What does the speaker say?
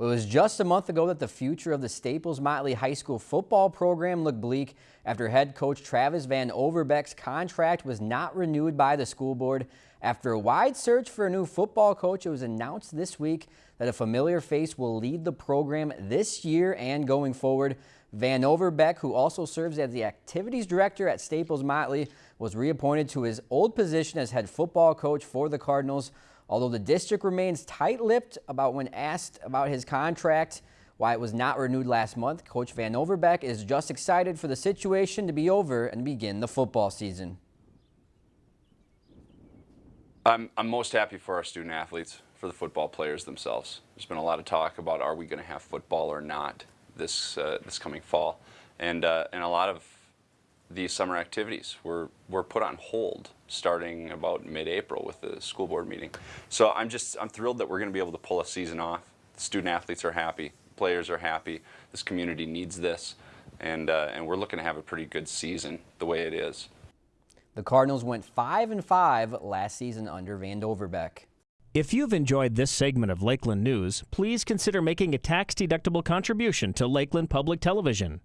Well, it was just a month ago that the future of the Staples Motley High School football program looked bleak after head coach Travis Van Overbeck's contract was not renewed by the school board. After a wide search for a new football coach, it was announced this week that a familiar face will lead the program this year and going forward. Van Overbeck, who also serves as the activities director at Staples Motley, was reappointed to his old position as head football coach for the Cardinals. Although the district remains tight-lipped about when asked about his contract, why it was not renewed last month, Coach Van Overbeck is just excited for the situation to be over and begin the football season. I'm, I'm most happy for our student athletes, for the football players themselves. There's been a lot of talk about are we going to have football or not this, uh, this coming fall. And, uh, and a lot of these summer activities were, were put on hold starting about mid-April with the school board meeting. So I'm just, I'm thrilled that we're going to be able to pull a season off. The student athletes are happy, players are happy, this community needs this, and, uh, and we're looking to have a pretty good season the way it is. The Cardinals went 5 and 5 last season under Van Overbeck. If you've enjoyed this segment of Lakeland News, please consider making a tax-deductible contribution to Lakeland Public Television.